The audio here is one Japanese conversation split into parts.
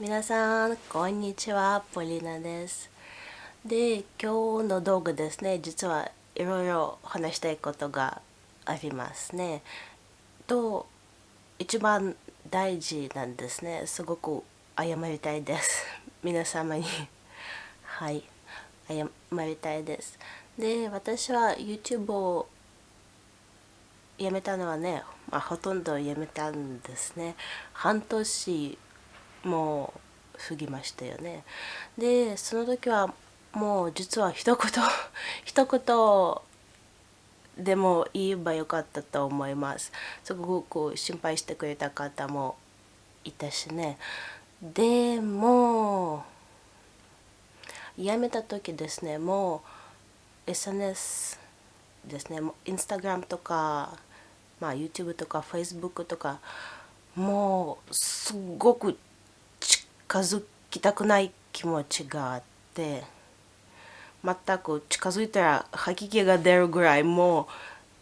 皆さんこんにちはポリナです。で今日の動画ですね。実はいろいろ話したいことがありますね。と一番大事なんですね。すごく謝りたいです。皆様に。はい。謝りたいです。で私は YouTube をやめたのはね、まあ、ほとんどやめたんですね。半年もう過ぎましたよね。でその時はもう実は一言 一言でも言えばよかったと思います。すごく心配してくれた方もいたしね。でもやめた時ですねもう SNS ですねインスタグラムとか、まあ、YouTube とか Facebook とかもうすごく近づきたくない気持ちがあって全く近づいたら吐き気が出るぐらいも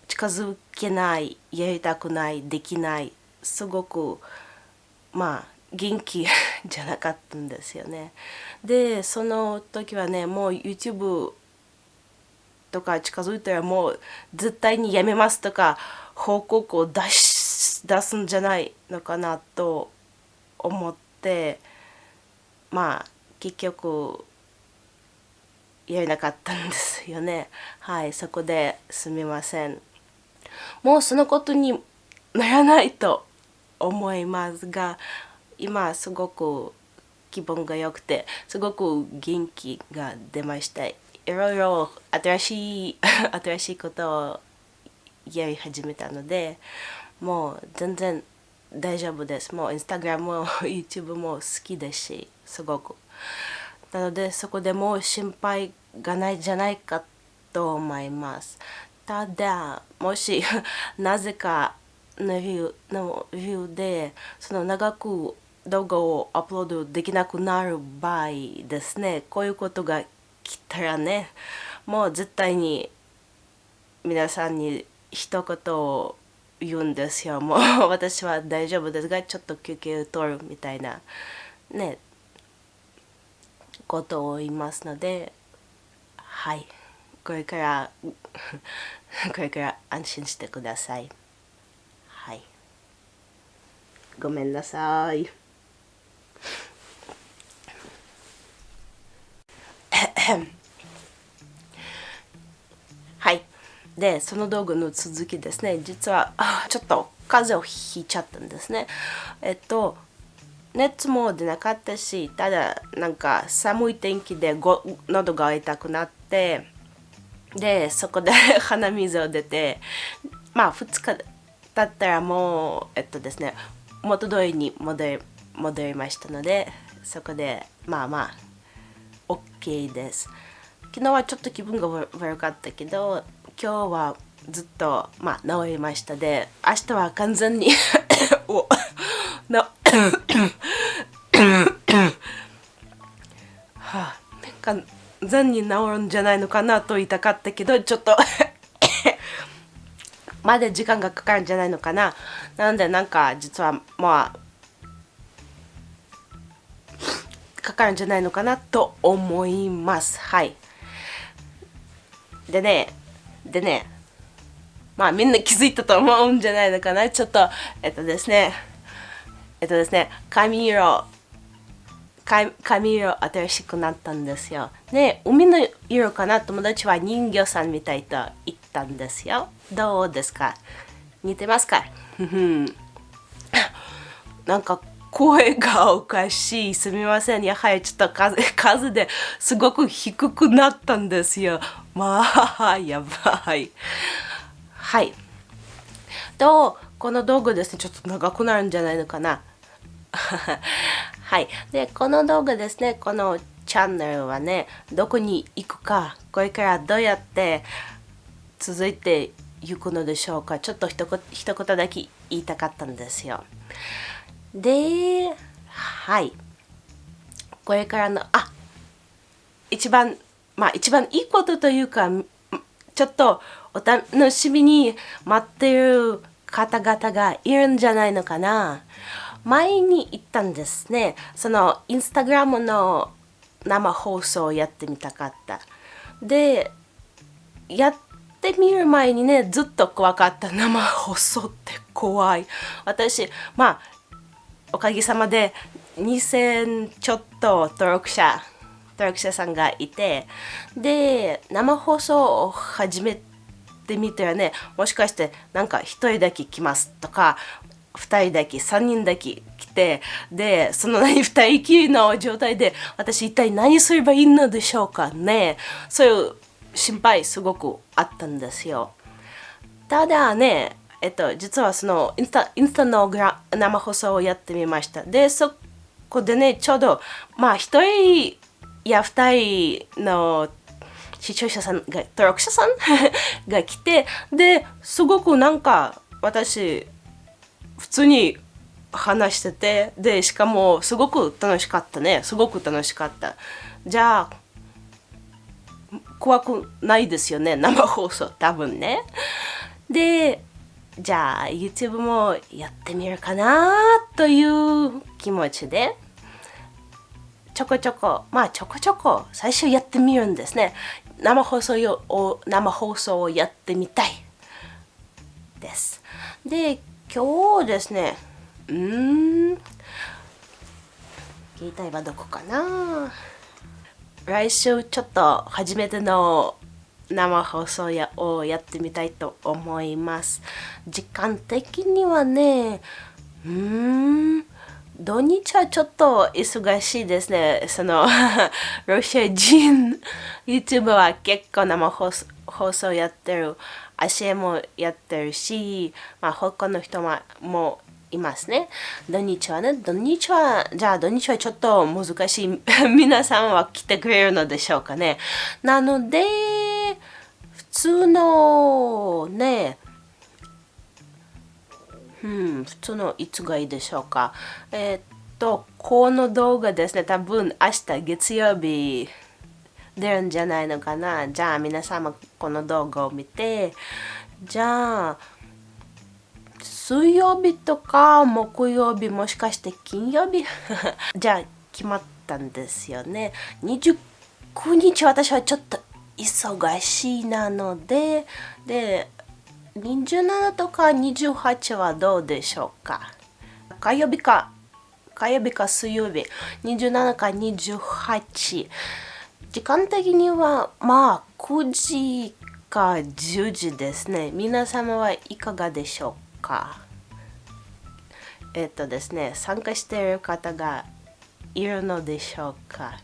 う近づけないやりたくないできないすごくまあ元気じゃなかったんですよね。でその時はねもう YouTube とか近づいたらもう絶対にやめますとか報告を出し出すんじゃないのかなと思ってまあ結局やれなかったんですよね。はいそこですみません。もうそのことにならないと思いますが今すごく気分が良くてすごく元気が出ました。いろいろ新しい 新しいことをやり始めたのでもう全然大丈夫です。もうインスタグラムも YouTube も好きですしすごく。なのでそこでもう心配がないじゃないかと思います。ただもし なぜかの理由の理由でその長く動画をアップロードできなくなる場合ですね。こういうことが来たらねもう絶対に皆さんに一言を言うんですよ。もう 私は大丈夫ですがちょっと休憩を取るみたいなねことを言いますのではい。これから これから安心してください。はい。ごめんなさい。は でその道具の続きですね。実はちょっと風邪をひいちゃったんですね。えっと熱も出なかったしただなんか寒い天気でご喉が痛くなってでそこで 鼻水を出てまあ2日経ったらもうえっとですね元通りに戻り戻りましたのでそこでまあまあ OK です。昨日はちょっと気分が悪かったけど今日はずっとまあ治りましたで明日は完全に お な はあ、完全に治るんじゃないのかなと言いたかったけどちょっとまだ時間がかかるんじゃないのかな。なのでなんか実はまあかかるんじゃないのかなと思います。はい。でねでねまあみんな気づいたと思うんじゃないのかな？ちょっとえっとですねえっとですね髪色髪色新しくなったんですよ。で、海の色かな？友達は人魚さんみたいと言ったんですよ。どうですか？似てますか？なんか声がおかしい。すみません。やはりちょっと風風ですごく低くなったんですよ。まあ、やばい。はい。と、この道具ですね、ちょっと長くなるんじゃないのかな。はい。で、この動画ですね、このチャンネルはね、どこに行くか、これからどうやって続いていくのでしょうか。ちょっと一言一言だけ言いたかったんですよ。で、はい。これからの、あ一番、まあ一番いいことというか、ちょっとお楽しみに待ってる方々がいるんじゃないのかな。前に行ったんですねそのインスタグラムの生放送をやってみたかったでやってみる前にねずっと怖かった生放送って怖い私まあおかげさまで2000ちょっと登録者登録者さんがいてで生放送を始めてみたらね。もしかしてなんか1人だけ来ますとか2人だけ3人だけ来てでその何2人きりの状態で私一体何すればいいのでしょうかね。そういう心配すごくあったんですよ。ただねえっと実はそのインスタインスタのグラ生放送をやってみました。でそこでねちょうどまあ1人や2人の視聴者さんが登録者さん？が来てですごくなんか私普通に話しててでしかもすごく楽しかったね。すごく楽しかった。じゃあ怖くないですよね生放送。多分ね。でじゃあ YouTube もやってみるかなという気持ちでちょこちょこまあちょこちょこ最初やってみるんですね。生放送を生放送をやってみたいです。で今日ですねうん携帯はどこかな。来週ちょっと初めての生放送やをやってみたいと思います時間的にはねうん土日はちょっと忙しいですね。その ロシア人 YouTube は結構生放送やってる。足もやってるし、まあ、他の人もいますね。土日はね、土日は、じゃあ土日はちょっと難しい。皆さんは来てくれるのでしょうかね。なので、通のね、うん、普通のいつがいいでしょうか。えー、っと、この動画ですね、多分明日月曜日出るんじゃないのかな。じゃあ皆様この動画を見て、じゃあ、水曜日とか木曜日もしかして金曜日？じゃあ決まったんですよね。29日私はちょっと忙しいなので、で、27とか28はどうでしょうか？火曜日か火曜日か水曜日。27か28時間的にはまあ9時か10時ですね。皆様はいかがでしょうか？えっとですね参加している方がいるのでしょうか？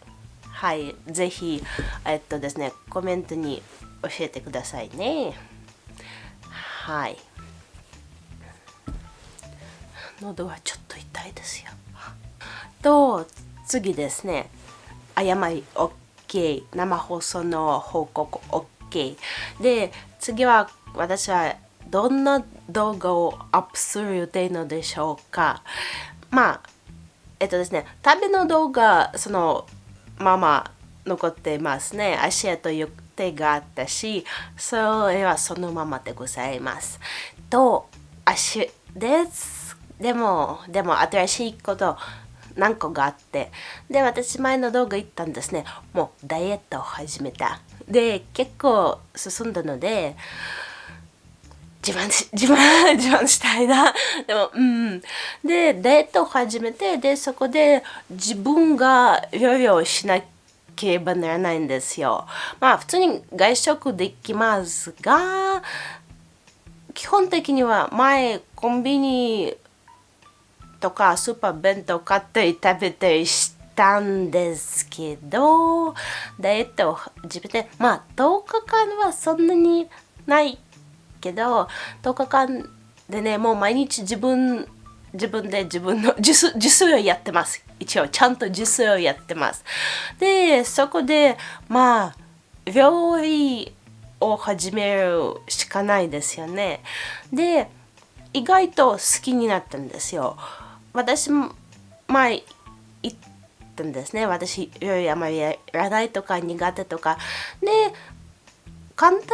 はいぜひえっとですねコメントに教えてくださいね。はい。喉はちょっと痛いですよ。と次ですね。誤り OK 生放送の報告 OK で次は私はどんな動画をアップする予定のでしょうか。まあえっとですね旅の動画そのまま残っていますね。足跡ゆ手があったしそれはそのままでございます。と足です。でもでも新しいこと何個があって。で私前の動画言ったんですね。もうダイエットを始めた。で結構進んだので自慢し 自慢自慢したいなでもうんでダイエットを始めてでそこで自分が料理をしなければならないんですよ。まあ普通に外食できますが基本的には前コンビニとかスーパー弁当買ったり食べたりしたんですけどダイエットを始めてまあ10日間はそんなにないけど10日間でねもう毎日自分自分で自分の自炊自炊をやってます。一応ちゃんと自炊をやってます。でそこでまあ料理を始めるしかないですよね。で意外と好きになったんですよ。私も前言ったんですね。私料理あまりやらないとか苦手とか。で簡単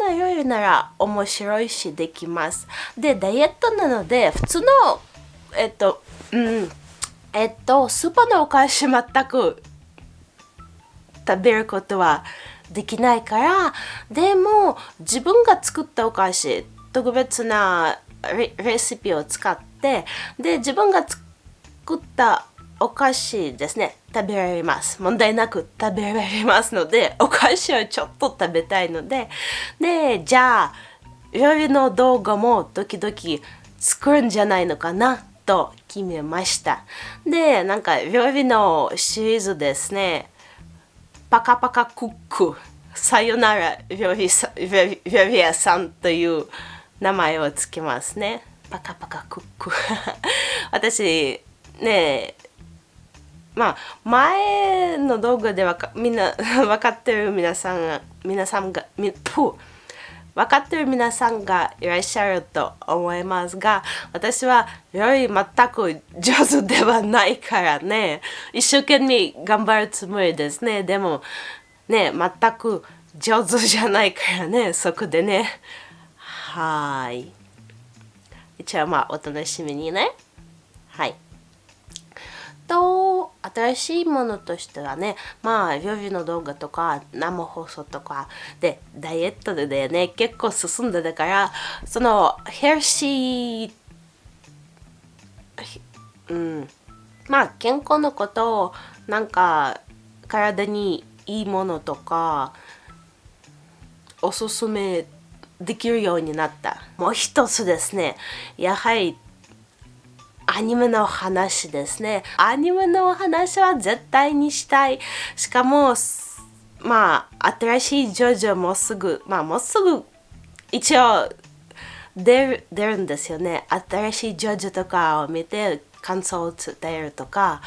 な料理なら面白いしできます。でダイエットなので普通のえっとうんえっとスーパーのお菓子全く食べることはできないからでも自分が作ったお菓子特別なレシピを使ってで自分が作ったお菓子ですね。食べられます。問題なく食べられますので お菓子をちょっと食べたいので。でじゃあ料理の動画も時々作るんじゃないのかなと決めました。でなんか料理のシリーズですね。パカパカクック。さよなら料理料理屋さんという名前をつけますね。パカパカクック。私ねまあ前の動画ではみんな 分かってる皆さんが皆さんがみぷ分かってる皆さんがいらっしゃると思いますが私は料理全く上手ではないからね。一生懸命頑張るつもりですね。でもね全く上手じゃないからね。そこでね。はい。一応まあお楽しみにね。はい。と新しいものとしてはねまあ料理の動画とか生放送とかでダイエットでね。結構進んでたからそのヘルシーうん。まあ健康のことをなんか体にいいものとかおすすめできるようになった。もう一つですね。やはりアニメの話ですね。アニメの話は絶対にしたい。しかも、まあ、新しいジョジョもすぐ、まあ、もうすぐ、一応出る、出るんですよね。新しいジョジョとかを見て感想を伝えるとか、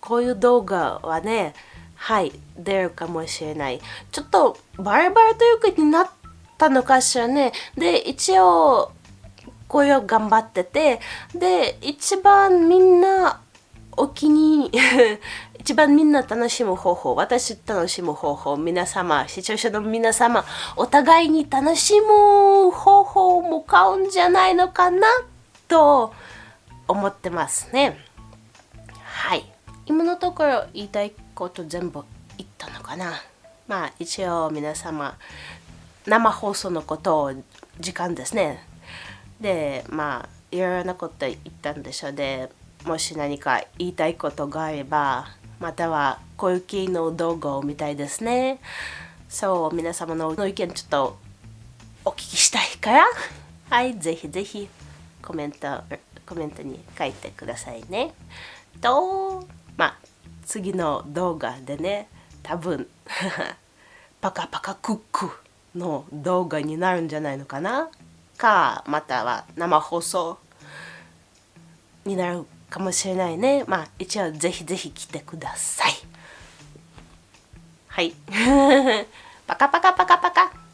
こういう動画はね、はい、出るかもしれない。ちょっとバラバラというかになったのかしらね。で、一応、これを頑張っててで一番みんなお気に 一番みんな楽しむ方法私楽しむ方法皆様視聴者の皆様お互いに楽しむ方法も買うんじゃないのかなと思ってますね。はい。今のところ言いたいこと全部言ったのかな。まあ一応皆様生放送のことを時間ですね。でまあいろいろなこと言ったんでしょう。でもし何か言いたいことがあればまたはこういう系の動画を見たいですね。そう皆様の意見ちょっとお聞きしたいから。はいぜひぜひコメントコメントに書いてくださいね。とまあ次の動画でね多分 パカパカクックの動画になるんじゃないのかな。かまたは生放送になるかもしれないね。まあ一応ぜひぜひ来てください。はい。パカパカパカパカ。